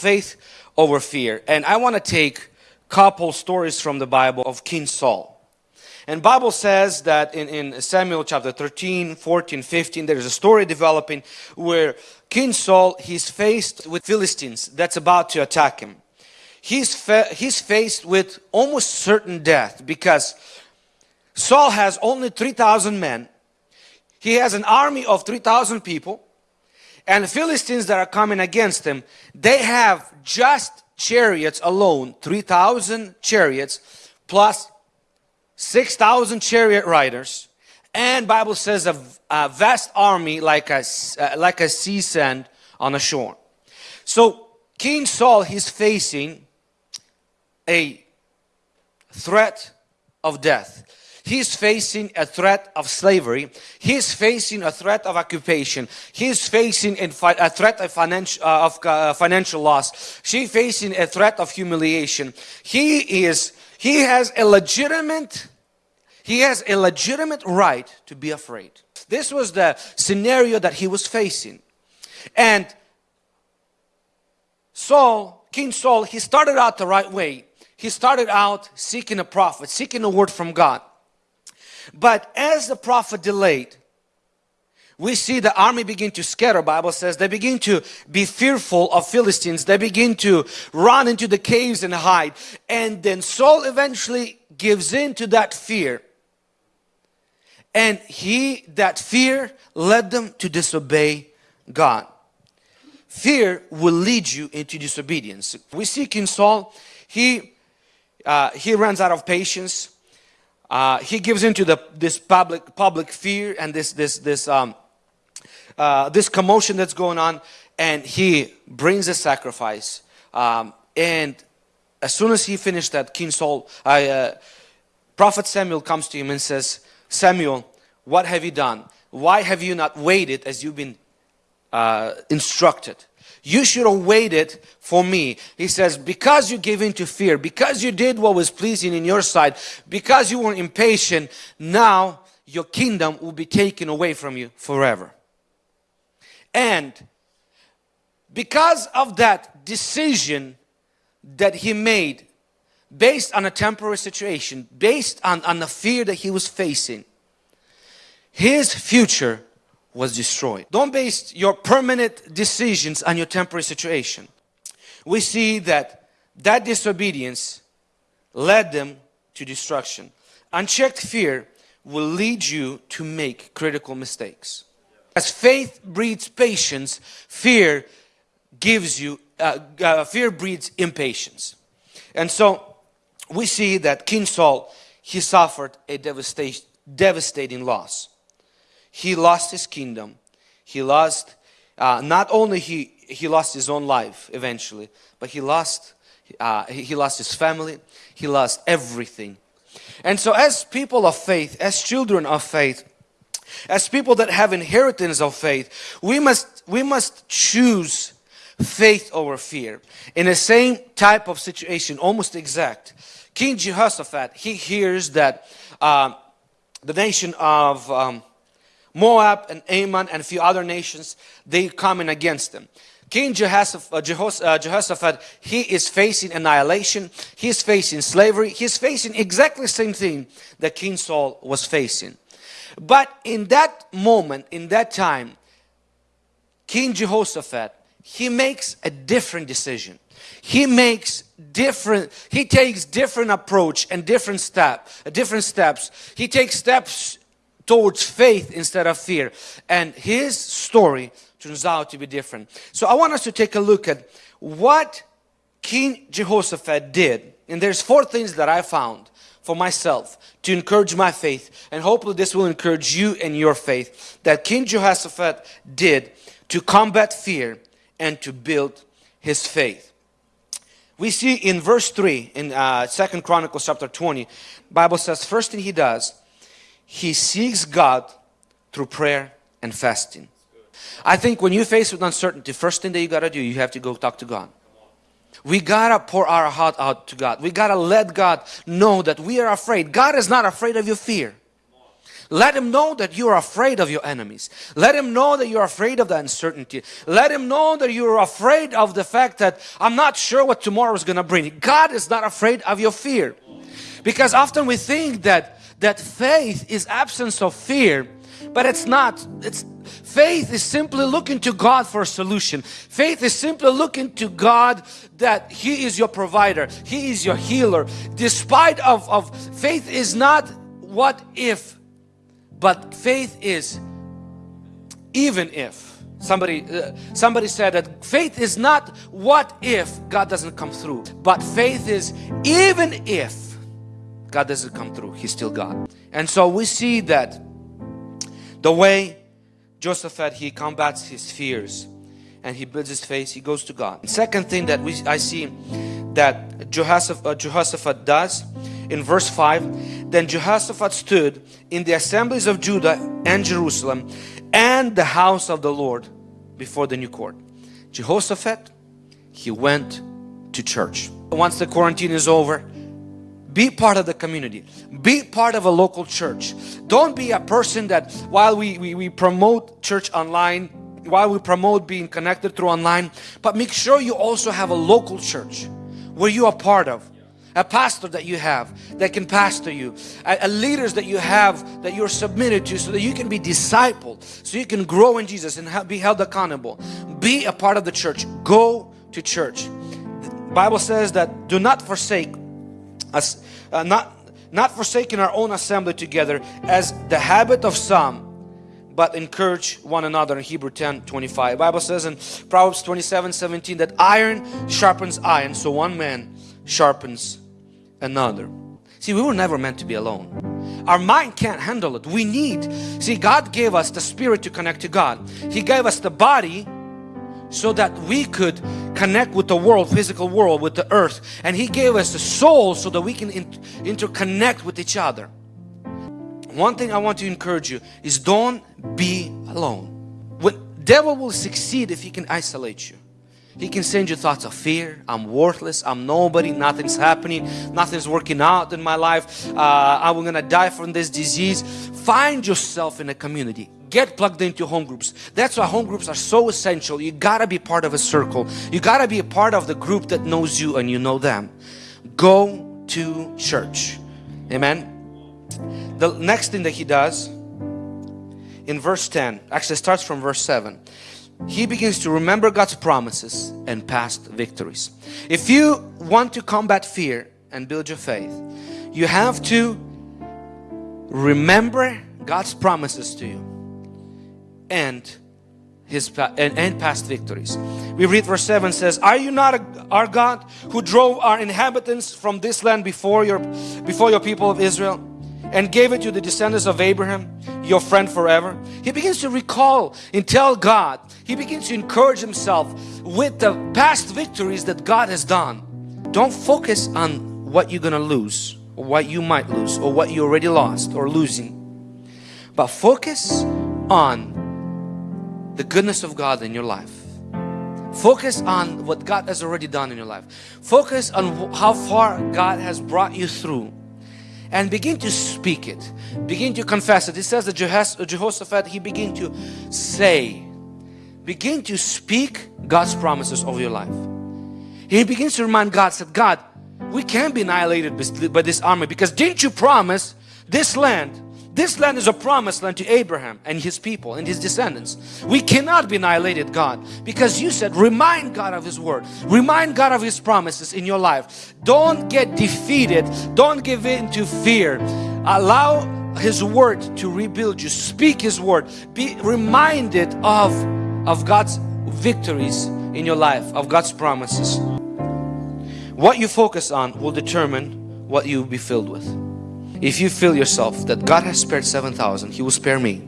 faith over fear. And I want to take couple stories from the Bible of King Saul. And Bible says that in, in Samuel chapter 13, 14, 15, there is a story developing where King Saul, he's faced with Philistines that's about to attack him. He's, he's faced with almost certain death because Saul has only 3,000 men. He has an army of 3,000 people and the Philistines that are coming against him, they have just chariots alone, 3,000 chariots, plus 6,000 chariot riders, and Bible says a, a vast army like a, uh, like a sea sand on the shore. So King Saul, he's facing a threat of death. He's facing a threat of slavery. He's facing a threat of occupation. He's facing a threat of financial, uh, of, uh, financial loss. She's facing a threat of humiliation. He is, he has a legitimate, he has a legitimate right to be afraid. This was the scenario that he was facing. And Saul, King Saul, he started out the right way. He started out seeking a prophet, seeking a word from God. But as the prophet delayed, we see the army begin to scatter. Bible says they begin to be fearful of philistines. They begin to run into the caves and hide. And then saul eventually gives in to that fear. And he that fear led them to disobey god. Fear will lead you into disobedience. We see king saul he uh, he runs out of patience uh, he gives into the this public public fear and this this this um, uh, this commotion that's going on, and he brings a sacrifice. Um, and as soon as he finished that, King Saul, uh, Prophet Samuel comes to him and says, Samuel, what have you done? Why have you not waited as you've been uh, instructed? You should have waited for me. He says, because you gave in to fear, because you did what was pleasing in your sight, because you were impatient, now your kingdom will be taken away from you forever. And because of that decision that he made based on a temporary situation, based on, on the fear that he was facing, his future was destroyed. Don't base your permanent decisions on your temporary situation. We see that that disobedience led them to destruction. Unchecked fear will lead you to make critical mistakes. As faith breeds patience, fear gives you, uh, uh, fear breeds impatience. And so we see that King Saul, he suffered a devastating loss he lost his kingdom. He lost, uh, not only he, he lost his own life eventually, but he lost, uh, he lost his family. He lost everything. And so as people of faith, as children of faith, as people that have inheritance of faith, we must, we must choose faith over fear. In the same type of situation, almost exact. King Jehoshaphat, he hears that uh, the nation of um, Moab and Ammon and a few other nations, they coming against them. King Jehoshaphat, uh, uh, Jehoshaphat, he is facing annihilation, he is facing slavery, he is facing exactly the same thing that King Saul was facing. But in that moment, in that time, King Jehoshaphat, he makes a different decision. He makes different, he takes different approach and different step, different steps. He takes steps towards faith instead of fear. And his story turns out to be different. So I want us to take a look at what King Jehoshaphat did. And there's four things that I found for myself to encourage my faith. And hopefully this will encourage you in your faith. That King Jehoshaphat did to combat fear and to build his faith. We see in verse 3 in uh, 2nd Chronicles chapter 20, Bible says first thing he does he seeks God through prayer and fasting. I think when you face with uncertainty, first thing that you got to do, you have to go talk to God. We got to pour our heart out to God. We got to let God know that we are afraid. God is not afraid of your fear. Let him know that you are afraid of your enemies. Let him know that you're afraid of the uncertainty. Let him know that you're afraid of the fact that I'm not sure what tomorrow is going to bring. God is not afraid of your fear. Because often we think that that faith is absence of fear, but it's not. It's faith is simply looking to God for a solution. Faith is simply looking to God that He is your provider. He is your healer. Despite of, of faith is not what if but faith is even if somebody uh, somebody said that faith is not what if God doesn't come through but faith is even if God doesn't come through. He's still God. And so we see that the way Jehoshaphat he combats his fears and he builds his faith he goes to God. Second thing that we I see that Jehoshaphat, uh, Jehoshaphat does in verse 5 then Jehoshaphat stood in the assemblies of Judah and Jerusalem and the house of the Lord before the new court. Jehoshaphat he went to church. Once the quarantine is over be part of the community. Be part of a local church. Don't be a person that while we, we, we promote church online while we promote being connected through online but make sure you also have a local church where you are part of. A pastor that you have that can pastor you. A, a, leaders that you have that you're submitted to so that you can be discipled so you can grow in Jesus and be held accountable. Be a part of the church. Go to church. The Bible says that do not forsake us uh, not not forsaking our own assembly together as the habit of some but encourage one another in Hebrew 10 25 Bible says in Proverbs 27 17 that iron sharpens iron so one man sharpens another. See, we were never meant to be alone. Our mind can't handle it. We need, see, God gave us the spirit to connect to God. He gave us the body so that we could connect with the world, physical world, with the earth. And He gave us the soul so that we can interconnect with each other. One thing I want to encourage you is don't be alone. When devil will succeed if he can isolate you. He can send you thoughts of fear. I'm worthless. I'm nobody. Nothing's happening. Nothing's working out in my life. Uh, I'm to die from this disease. Find yourself in a community. Get plugged into home groups. That's why home groups are so essential. You got to be part of a circle. You got to be a part of the group that knows you and you know them. Go to church. Amen. The next thing that he does in verse 10 actually starts from verse 7 he begins to remember God's promises and past victories. If you want to combat fear and build your faith, you have to remember God's promises to you and his and, and past victories. We read verse 7 says, Are you not a, our God who drove our inhabitants from this land before your before your people of Israel? and gave it to the descendants of Abraham, your friend forever. He begins to recall and tell God. He begins to encourage himself with the past victories that God has done. Don't focus on what you're going to lose or what you might lose or what you already lost or losing. But focus on the goodness of God in your life. Focus on what God has already done in your life. Focus on how far God has brought you through and begin to speak it begin to confess it it says that Jehoshaphat he began to say begin to speak God's promises over your life he begins to remind God said God we can't be annihilated by this army because didn't you promise this land this land is a promised land to Abraham and his people and his descendants. We cannot be annihilated, God, because you said, remind God of His word, remind God of His promises in your life. Don't get defeated, don't give in to fear. Allow His word to rebuild you. Speak His word. Be reminded of, of God's victories in your life, of God's promises. What you focus on will determine what you will be filled with. If you feel yourself that God has spared 7,000, He will spare me.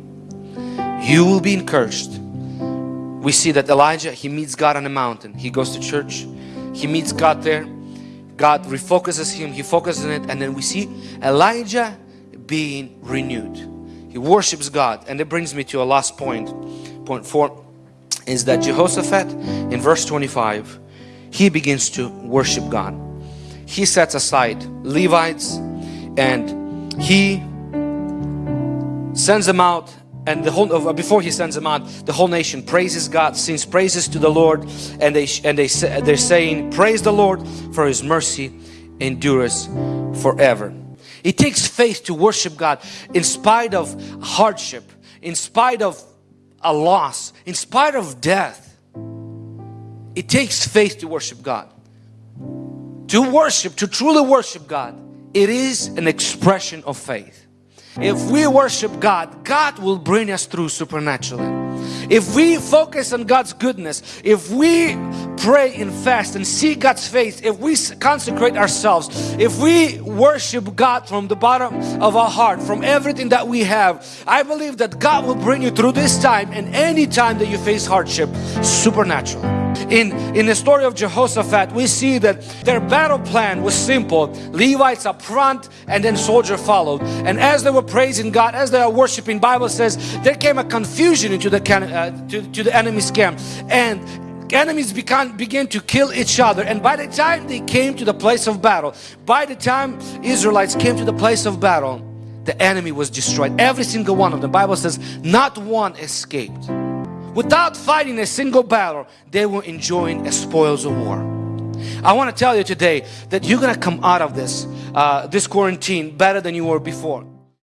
You will be encouraged. We see that Elijah, he meets God on a mountain. He goes to church. He meets God there. God refocuses him. He focuses on it. And then we see Elijah being renewed. He worships God. And it brings me to a last point. Point four is that Jehoshaphat in verse 25, he begins to worship God. He sets aside Levites and he sends them out and the whole uh, before he sends them out the whole nation praises God sings praises to the Lord and they and they they're saying praise the Lord for his mercy endures forever. It takes faith to worship God in spite of hardship in spite of a loss in spite of death. It takes faith to worship God. To worship to truly worship God it is an expression of faith if we worship God, God will bring us through supernaturally. If we focus on God's goodness, if we pray and fast and see God's face, if we consecrate ourselves, if we worship God from the bottom of our heart, from everything that we have, I believe that God will bring you through this time and any time that you face hardship supernaturally. In, in the story of Jehoshaphat, we see that their battle plan was simple. Levites up front and then soldier followed. And as they were praising God, as they are worshiping, Bible says there came a confusion into the, uh, to, to the enemy's camp. And enemies began, began to kill each other and by the time they came to the place of battle by the time Israelites came to the place of battle the enemy was destroyed every single one of them Bible says not one escaped without fighting a single battle they were enjoying a spoils of war. I want to tell you today that you're gonna come out of this uh, this quarantine better than you were before